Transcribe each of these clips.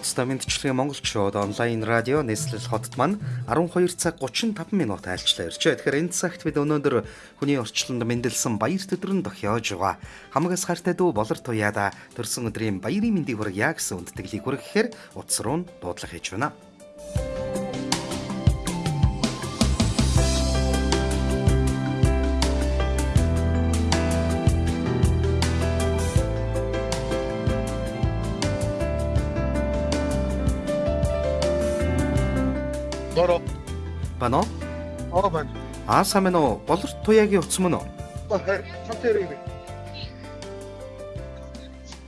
Уцтай мэдчилгээ монголчууд онлайн радио нийслэл хотод маань 12 цаг 35 минут айлчлаа иржээ. Тэгэхээр энэ цагт бид өнөөдөр хүний орчлонд мэндэлсэн баяр төдрөн дохиож байгаа. Хамгаас хайртай дүү болор туяада төрсөн өдрийн баярын мэндийг хүргье гэсэн үндтгэлийг хүргэхээр утас руу дуудлага хийж байна. Бано? Аа байна. Аа сайн байна уу? Болор туяагийн утас мөн үү? Хатэр ирээ.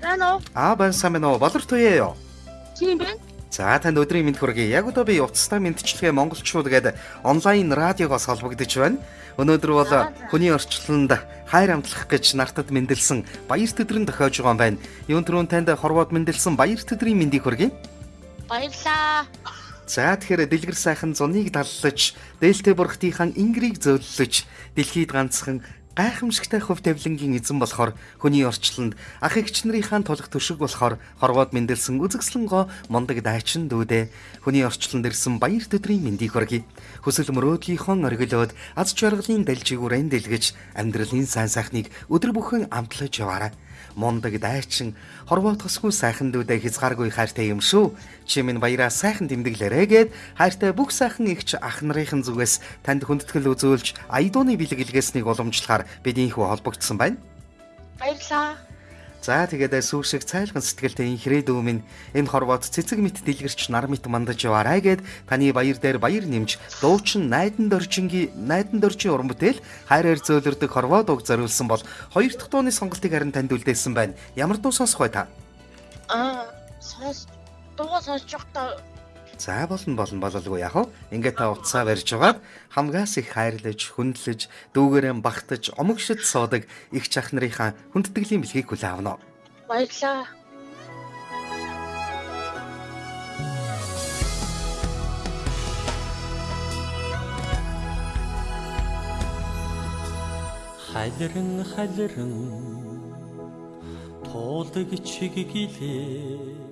Рано. Аа байна сайн байна уу? Болор туяа юу? Тийм байна. За танд өдрийн мэнд хүргэе. Яг одоо би утастай мэдчилгээ монголчууд гэдэг онлайн радиогоос холбогдож байна. Өнөөдөр бол хүний орчлонд хайр амтлах гэж нартад мэндэлсэн баяр төдрөн тохиож байгаа юм байна. Юун түрүүн танд хорвоод мэндэлсэн баяр төдрийн мэндийг хүргэе. Баярлаа. За тэгэхээр дэлгэр сайхан зуныг даллаж, дээлтэй бурхтынхаа ингрийг зөөллөж, дэлхийд ганцхан гайхамшигтай хөв тавилангийн эзэн болохоор хүний орчлонд ах эгч нарынхаа тулах төшиг болохоор хорвоод мэндэлсэн үзэгслэн гоо мундаг дайчин дүүдээ хүний орчлонд ирсэн баяр төдрийн мэндийг хүргэе. Хүсэл мөрөөдлийнхөө оргилоод аз жаргалын дэлжигүүрэн дэлгэж амьдралын сайн сайхныг өдөр бүхэн амтлаж яваарай мундаг дайчин хорвоо тосгүй сайхан дүүдэ хязгааргүй хайртай юм шүү. Чи минь баяраа сайхан тэмдэглээрэй гэд хайртай бүх сайхан ихч ах нарын зүгээс танд хүндэтгэл үзүүлж айдууны бэлгэлгээснийг уламжлахаар бидийнхүү холбогдсон байна. Баярлаа. За тэгээд сүүшиг цайлган сэтгэлтэй инхрээ дүү минь энэ хорвоод цэцэг мэт дэлгэрч нар мэт мандаж яваарай гэд таны баяр дээр баяр нэмж дуучин найдан доржингийн найдан доржийн уран бүтээл хайраар зөөлөрдөг хорвоод уг зориулсан бол хоёр дахь дууны сонголтыг харин танд үлдээсэн байна. Ямар дуу сонсох вэ та? Аа, сонс. Дуугаа сонсож та За болно болно бололгүй яах вэ? Ингээд та утсаа барьж байгаад хамгаас их хайрлаж, хүндлэж, дүүгээрэн багтаж, омогшид суудаг их чах нарынхаа хүндэтгэлийн бэлгийг хүлээн авна. баярлаа. халиран халиран туулдаг чиг гэлээ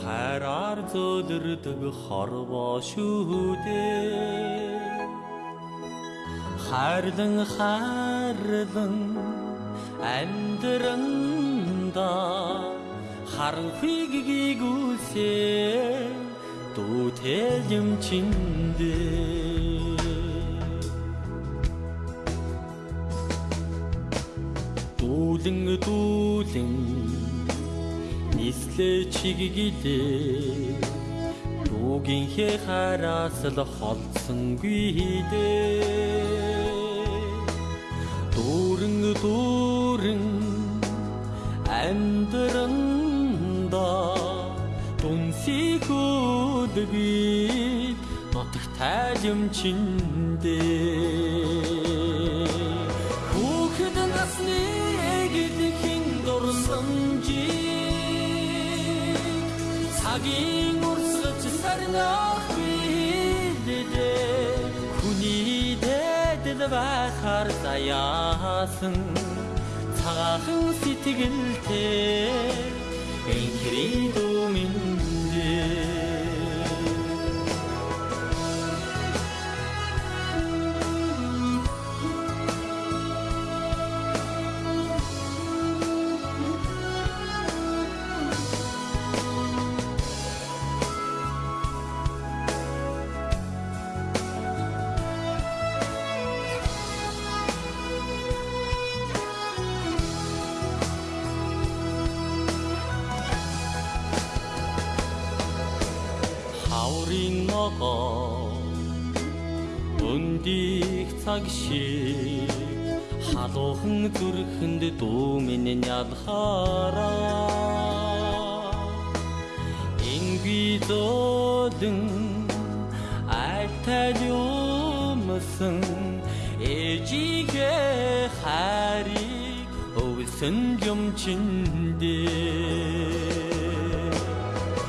хайраар зөөлрдөг хорвоо шүүдээ хайрлан хайрлан амьдранда харанхыг гүйгүүлсээ дүүтэй юм чиндээ дүүлэн дүүлэн нислээ чиглэлээ дүүгийн хэ хараас л холцсонгүй дээ дүүрэн дүүрэн амьдранда дүнсийхүүдгүй нутагтай юм чиндээ цагийн урсгаж сарнах бидээ хүний дэдэл байхаар заяасан цагаахан сэтгэлтэй энхри дүминдээ өндих цаг шиг халуухан зүрхэнд дүүмэн ялхаараа инги зодэн айтай юмсан ээжигээ хариг өвсөн юм чиндээ.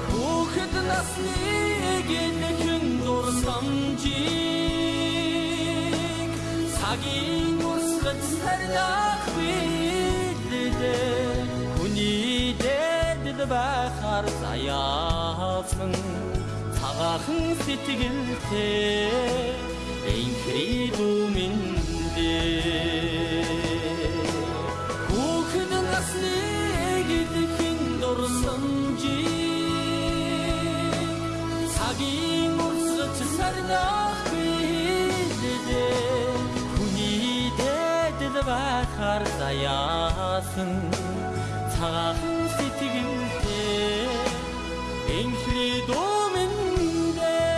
Хүүхэд насны цагийн урсгаж сарнах билдээ хүний дэдэл байхаар заяасан цагаахан сэтгэлтэй. Энхри дүмэндээ Хүүхэд насны гэлхэн дурсамжи цагийн урсгаж сарнах байхаар заяасан цагаахан сэтгэлтэй энхри дүмэндээ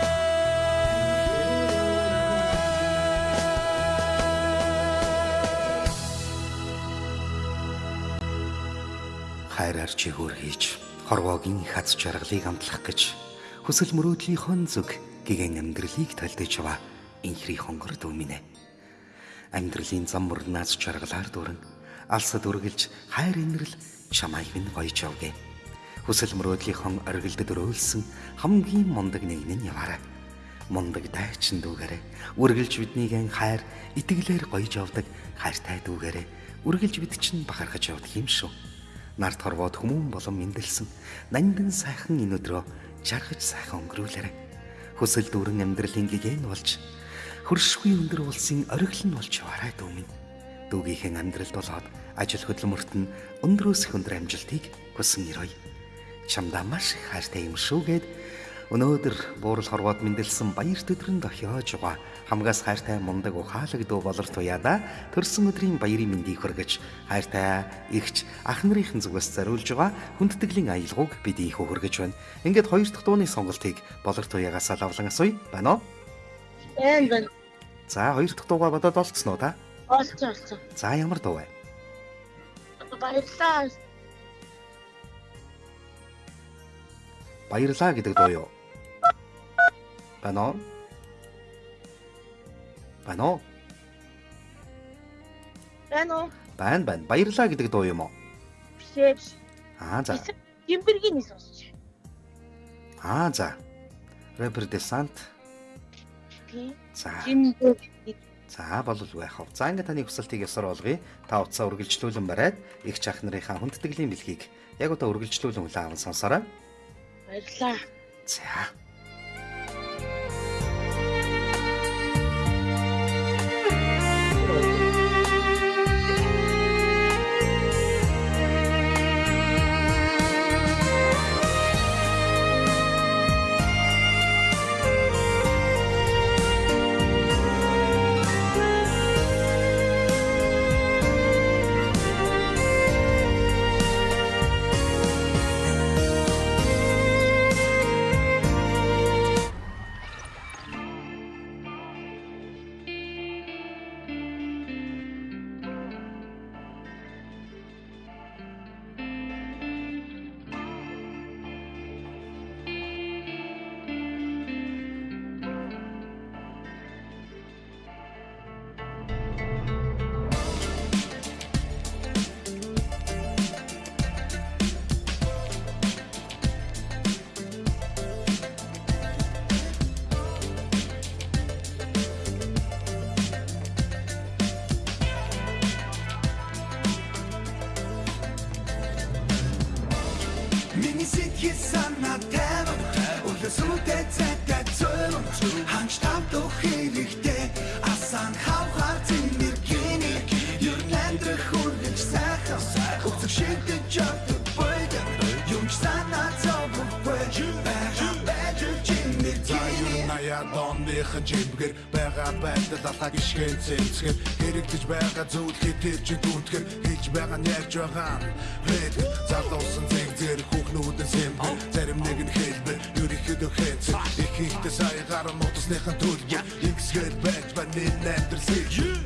хайраар чигүүр хийж хорвоогийн их аз жаргалыг амтлах гэж хүсэл мөрөөдлийн зүг гигэн амьдралыг талдаж ава инхри хонгор дүүминэ амьдралын зам мөрнөөс жаргалаар дүүрэн алсад үргэлж хайр инрэл чамайг минь гоёж явгэ хүсэл мөрөөдлийн оргилдод өрөөлсөн хамгийн мундаг нэгэн нь яваарай. Мундаг дайчин дүүгээрээ үргэлж биднийг хайр итгэлээр гоёж явдаг хайртай дүүгээрээ үргэлж бид чинь бахархаж явдаг юм шүү. Нарт хорвоод хүмүүн болон мэндэлсэн нандин сайхан энэ өдрөө жаргаж сайхан өнгөрүүлээрэ. Хүсэл дүүрэн амьдралын гэгэн болж хөршгүй өндөр улсын нь болж яваарай дүүмэн. Дүүгийнхэн амьдралд болоод ажил хөдөлмөрт нь өндрөөс өндөр амжилтыг хүсэн ирой. Чамдаа маш хайртай юм шүүгээд өнөөдөр буурал хорвоод мэндэлсэн баяр төдрөнд охиож байгаа хамгаас хайртай мундаг ухаалаг дүү болор туяада төрсөн өдрийн баярын мэндийг хүргэж хайртай игч ах нарын зүгээс зориулж байгаа хүндтгэлийн аялгауг бид ийхүү хүргэж байна. Ингээд хоёр дахь дууны сонголтыг болор туягаас лавлан асууя. Байна уу? Бэн бэн. За хоёр дахь дуугаа бодоод олцсон уу та? Олцсон олцсон. За ямар дуу вэ? Баярлаа. Баярлаа гэдэг дуу юу? Уу? Бэн үү? Байна байна. Баярлаа гэдэг дуу юм уу? Биш. Аа за. Гимбэргийн нэг сонсч. Аа за. Рэпер десант. За. Гимбэр. За болов байх. За ингээд таны хүсэлтийг ёсоор олгоё. Та утсаа үргэлжлүүлэн бариад их чах нарынхаа хүндтгэлийн бэлгийг яг одоо үргэлжлүүлэн хүлээн аван сонсоорой. Баярлаа. За. Донныхан жимгэр байгаа байдал алхаг ишгэн цэцгэр хэрэгдэж байгаа зүйл хитэр чи дүнтгэр. Хийж байгаа нь ярьж байгаа рэд залуусан зэг зэр хүүхнүүдэн сэмбэр зарим нэг нь хэлбэр ерөнхийдөө хэцэг их ихтэй сая гарan утасныхан төлбөр ингэсгээр байж байна амьдрал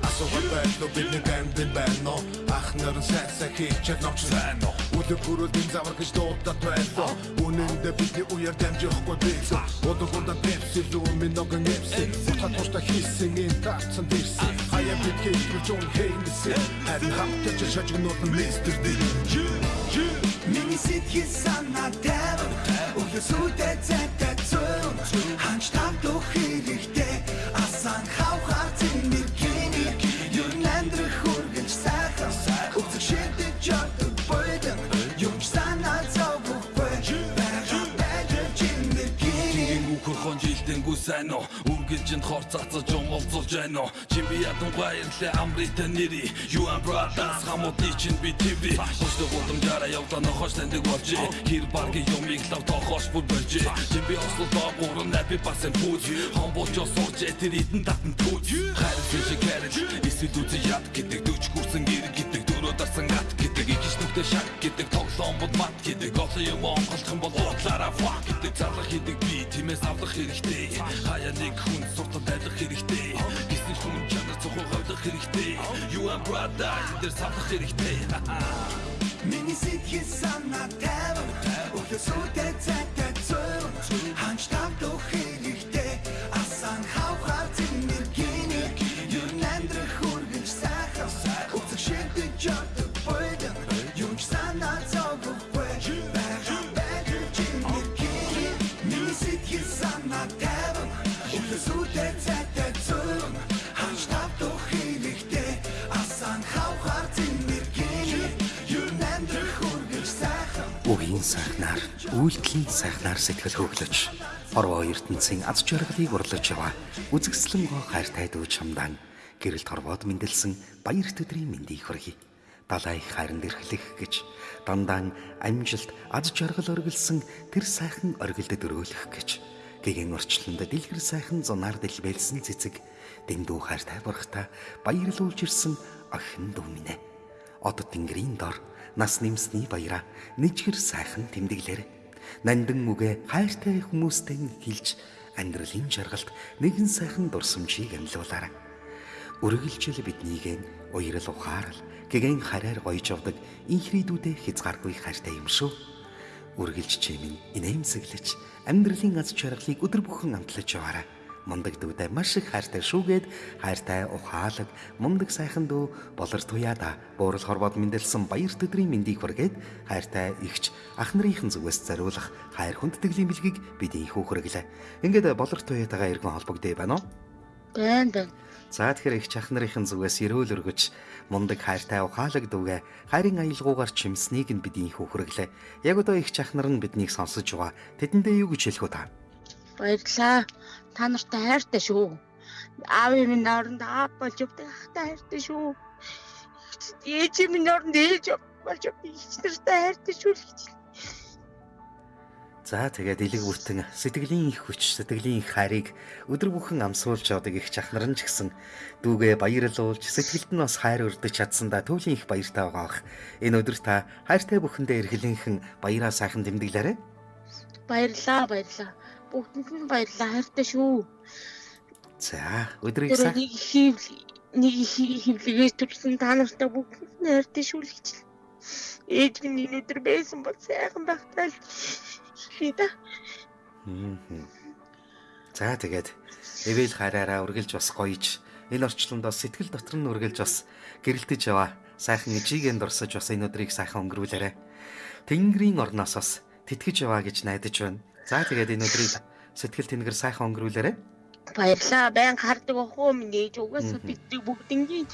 асуугаад байлуу бид нэг амьд байна ах нар сайн сайн хийчихэд новч сайн Үлэг хүрэлтийн завар гэж дуудаад байлаа Үнэндээ бидний уяар дамжихгүй бийсэн Удагунда пепси лүү минь ногон эпси Утга тушта хийсэн энэ таарцсан дэрсэн. Хаяа бид хийлгэж өн хейнгэсэн Харин хамтаж шажигнууд нь мистер дэр Миний сэтгэл санаа таван Үлэсүүтэй цайтай зөөрөн Ханч тавдах хэрэгтэй Асан хавхар зинэр гини сайн уу үргэлжинд хор цацаж умолцуулж байна. Уу Чимби ядан баярлаа амрита нэри You and brothers хамуудны чинь би TV Хөстө гудамжаараа явлаа нохош таньдаг болж Хэр баргийн юмыг лав тохош бүр болж Чимби ослоо доогуур напи басан пүүж Хомболж сууж тэр идэн татан түүж Хайр шиг кэрэж Эсвэл үзэн яд гэдэг дөч хүрсэн гэр гэдэг дөрөө дарсан гат гэдэг Игиш нүгтэй шаг гэдэг тоглоом бод мат гэдэг. Олон юм онголдох бол уудлаараа fuck гэдэг. Зарлах хийдэг би тиймээс авлах хэрэгтэй. Хаяа нэг хүн суртал дайлах хэрэгтэй. Гисэн хүн чанар цохоо хавлах хэрэгтэй. You and brother дээр савлах хэрэгтэй. Миний сэтгэл санаа тавь Өглөөсөө цайтай зөв Ханч тавдах хэрэгтэй Сайхнаар, үйлдэлийн сайхнаар сэтгэл хөдлөж, хорвоо ертөнцийн аз жаргалыг урлаж яваа. Үзэгслэн гоо хайртай дүү чамдан гэрэлт хорвоод мэндэлсэн баяр төдрийн мэндийг хүргэе. Далай хайранд эрхлэх гэж дандаан амжилт аз жаргал өргөлсөн тэр сайхан оргилдод өрөөлөх гэж гэгэн орчлонд дэлгэр сайхан зунаар дэлбэлсэн цэцэг дэндүү хайртай бурхта баярлуулж ирсэн охин дүү минь. Од тэнгэрийн дор нас нэмсний баяра нэжгэр сайхан тэмдэглэр нандин үгэ хайртай хүмүүстэй хэлж амьдралын жаргалд нэгэн сайхан дурсамжийг амьлуулаарай. Үргэлжил биднийг уярал ухаарал гэгэн хараар гоёж авдаг инхрийдүүдээ хязгааргүй хайртай юм шүү. Үргэлж чимэн инээмсэглэж амьдралын аз жаргалыг өдөр бүхэн амтлаж яваарай. Мундаг дүүдээ маш их хайртай шүүгээд хайртай ухаалаг мундаг сайхан дүү болор туяада буурал хорвоод мэндэлсэн баяр төдрийн мэндийг хүргээд хайртай ихч ах нарын зүгээс зориулах хайр хүндтгэлийн бэлгийг бидний хүүхрэглээ. Ингээд болор туяатайгаа иргэн холбогдъё байна уу? Бэн бэн. За тэгэхээр их ах нарын зүгээс эрүүл өргөж мундаг хайртай ухаалаг дүүгээ хайрын аялгаугаар чимснийг нь бидний хүүхрэглээ. Яг одоо их ах нар нь биднийг сонсож байгаа. Тэдэндээ юу гэж хэлэх вэ та? Баярлаа. Та нартай хайртай шүү. Аавын минь оронд аав болж явдаг ахтай хайртай шүү. Ээж минь оронд ээж болж явдаг их нартай хайртай шүү л гэж. За тэгээд элэг бүтэн сэтгэлийн их хүч, сэтгэлийн их хайрыг өдөр бүхэн амсуулж явдаг их чахнар нь ч гэсэн дүүгээ баярлуулж сэтгэлд нь бас хайр өрдөж чадсандаа төвлийн их баяртай байгаа бах. Энэ өдөр та хайртай бүхэндээ эрхлэнхэн баяраа сайхан тэмдэглээрэй. Баярлаа, баярлаа. Бүгдэнд нь баярлаа. Хайртай шүү. За өдрийг сайн нэг хийв нэг хөвлөгөөс төрсэн та нартай бүгдэнд нь хайртай шүү л. Ээж минь энэ өдөр байсан бол сайхан багтаал. Хийда. Мгм. За тэгээд эвэл хараараа үргэлж бас гоёж энэ орчлонд бас сэтгэл дотор нь үргэлж бас гэрэлтэж яваа. Сайхан ижигэнд дурсаж бас энэ өдрийг сайхан өнгөрүүлээрэй. Тэнгэрийн орноос бас тэтгэж яваа гэж найдаж байна. За тэгээд энэ өдрийг сэтгэл тэнгэр сайхан өнгөрүүлээрэй. Баярлаа. Байн хардаг охоо минь ээж угаасаа бидний бүгднгийн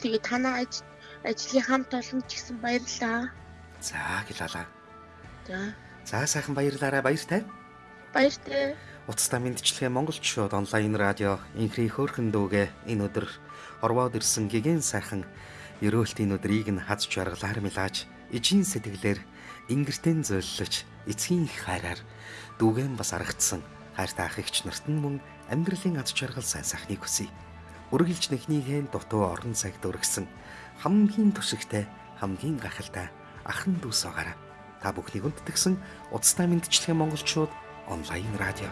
тэгээ танаа аж ажлын хамт олон ч гэсэн баярлаа. За гэлалаа. За. За сайхан баярлаарай баяртай. Баяртай. Уцтай мэдчилгээ монголчууд онлайн радио инхри хөөрхөн дүүгээ энэ өдөр орвоод ирсэн гэгэн сайхан ерөөлтийн өдрийг нь хаз жаргалаар мэлааж ижийн сэтгэлээр ингэртэн зөөллөж эцгийн их хайраар дүүгэн бас аргацсан хайртай ах эгч нарт нь мөн амьдралын аз жаргал сайн сайхныг хүсье. Үргэлж нэхнийхэн дутуу орон цагт өргсөн хамгийн төшигтэй хамгийн гахалтай ахын дүүс байгаарай. Та бүхнийг өндтгсөн уцтай мэдчилгээ монголчууд онлайн радио